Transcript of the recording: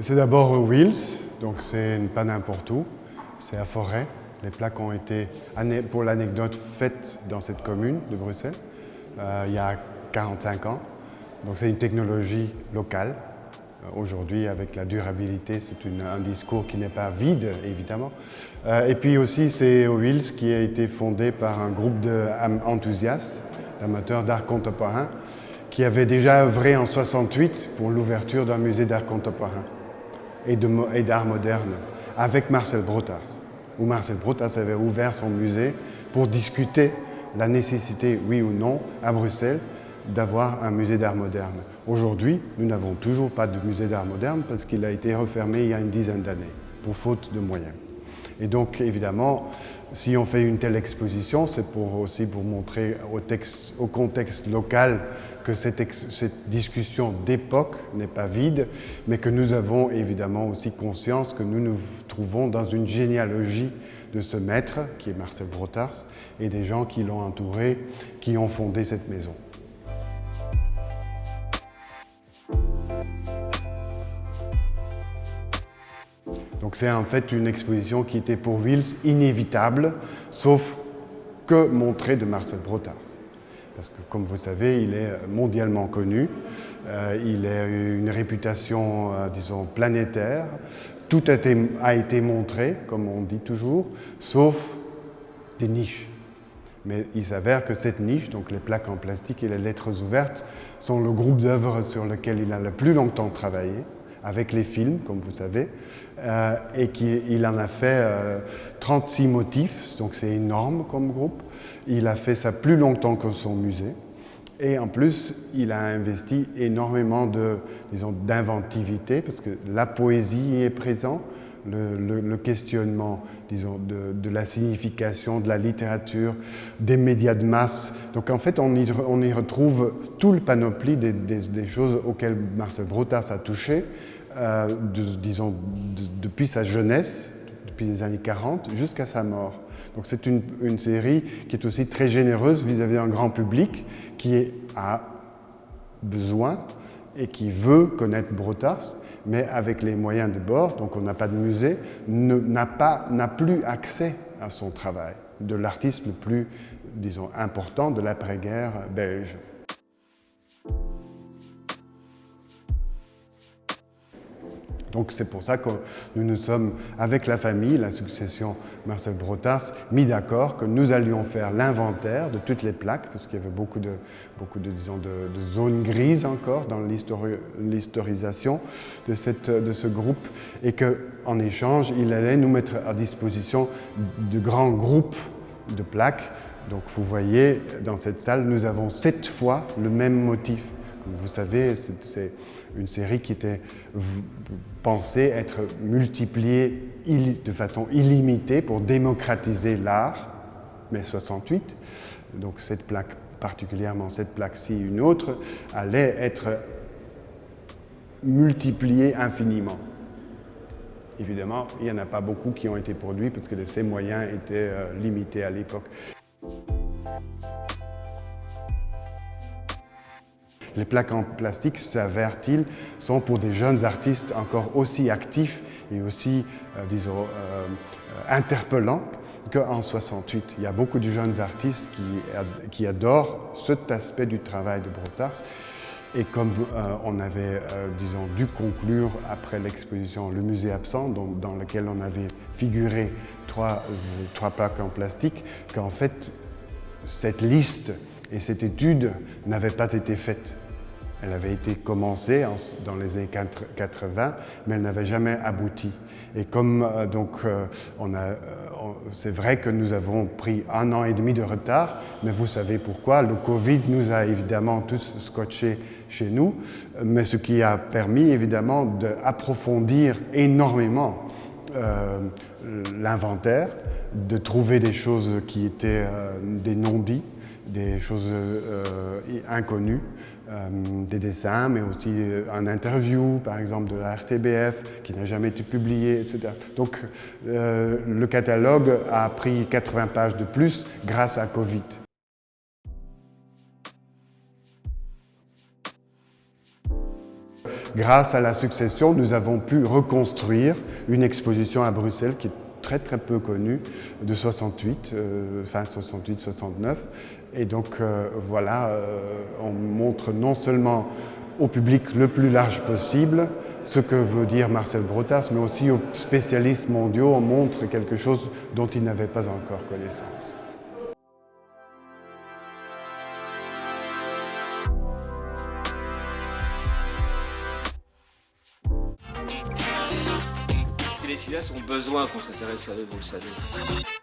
C'est d'abord Wheels, donc c'est pas n'importe où, c'est à Forêt. Les plaques ont été, pour l'anecdote, faites dans cette commune de Bruxelles euh, il y a 45 ans. Donc c'est une technologie locale. Euh, aujourd'hui, avec la durabilité, c'est un discours qui n'est pas vide, évidemment. Euh, et puis aussi, c'est Wheels qui a été fondé par un groupe d'enthousiastes, d'amateurs d'art contemporain, qui avait déjà œuvré en 68 pour l'ouverture d'un musée d'art contemporain et d'art moderne avec Marcel Brotars, où Marcel Brotars avait ouvert son musée pour discuter la nécessité, oui ou non, à Bruxelles, d'avoir un musée d'art moderne. Aujourd'hui, nous n'avons toujours pas de musée d'art moderne parce qu'il a été refermé il y a une dizaine d'années, pour faute de moyens. Et donc, évidemment, si on fait une telle exposition, c'est aussi pour montrer au, texte, au contexte local que cette, cette discussion d'époque n'est pas vide, mais que nous avons évidemment aussi conscience que nous nous trouvons dans une généalogie de ce maître, qui est Marcel Brotars, et des gens qui l'ont entouré, qui ont fondé cette maison. C'est en fait une exposition qui était pour Wills inévitable, sauf que montrer de Marcel Brotars. Parce que comme vous savez, il est mondialement connu, euh, il a une réputation, euh, disons, planétaire. Tout a été montré, comme on dit toujours, sauf des niches. Mais il s'avère que cette niche, donc les plaques en plastique et les lettres ouvertes, sont le groupe d'œuvres sur lequel il a le plus longtemps travaillé avec les films, comme vous savez, euh, et qu'il en a fait 36 euh, motifs, donc c'est énorme comme groupe. Il a fait ça plus longtemps que son musée. Et en plus, il a investi énormément d'inventivité, parce que la poésie est présente, le, questionnement disons, de, la signification, de la littérature, des médias de masse. Donc en fait, on y, on y retrouve tout le panoplie des, des, choses auxquelles Marcel Brotas a touché, euh, disons, depuis sa jeunesse, depuis les années 40, jusqu'à sa mort. Donc c'est une, série qui est aussi très généreuse vis-à-vis d'un grand public qui a besoin et qui veut connaître Brotas, mais avec les moyens de bord, donc on n'a pas de musée, n'a plus accès à son travail, de l'artiste le plus, disons, important de l'après-guerre belge. Donc c'est pour ça que nous nous sommes, avec la famille, la succession Marcel Brotars, mis d'accord que nous allions faire l'inventaire de toutes les plaques, parce qu'il y avait beaucoup de, beaucoup de, disons, de, zones grises encore dans l'historisation de, de ce groupe, et qu'en échange, il allait nous mettre à disposition de grands groupes de plaques. Donc vous voyez, dans cette salle, nous avons sept fois le même motif. Vous savez, c'est une série qui était pensée être multipliée de façon illimitée pour démocratiser l'art, mai 68. Donc cette plaque, particulièrement cette plaque-ci, une autre, allait être multipliée infiniment. Évidemment, il n'y en a pas beaucoup qui ont été produits parce que ces moyens étaient euh, limités à l'époque. Les plaques en plastique, s'avère-t-il, sont pour des jeunes artistes encore aussi actifs et aussi, euh, disons, euh, interpellants qu'en 68. Il y a beaucoup de jeunes artistes qui, qui adorent cet aspect du travail de Brotars. Et comme euh, on avait, disons, dû conclure après l'exposition Le musée absent, dans lequel on avait figuré trois, trois plaques en plastique, qu'en fait, cette liste et cette étude n'avaient pas été faites. Elle avait été commencée dans les années 80, mais elle n'avait jamais abouti. Et comme euh, donc, euh, euh, c'est vrai que nous avons pris un an et demi de retard, mais vous savez pourquoi. Le Covid nous a évidemment tous scotchés chez nous, mais ce qui a permis évidemment d'approfondir énormément l'inventaire, de trouver des choses qui étaient des non-dits, des choses inconnues. Euh, des dessins, mais aussi euh, un interview, par exemple, de la RTBF, qui n'a jamais été publié, etc. Donc, euh, le catalogue a pris 80 pages de plus grâce à Covid. grâce à la succession, nous avons pu reconstruire une exposition à Bruxelles qui est très très peu connue de 68, euh, fin 68-69. Et donc euh, voilà, euh, on montre non seulement au public le plus large possible ce que veut dire Marcel Brotas, mais aussi aux spécialistes mondiaux, on montre quelque chose dont ils n'avaient pas encore connaissance. Cinéastes ont besoin qu'on s'intéresse à eux, vous le savez.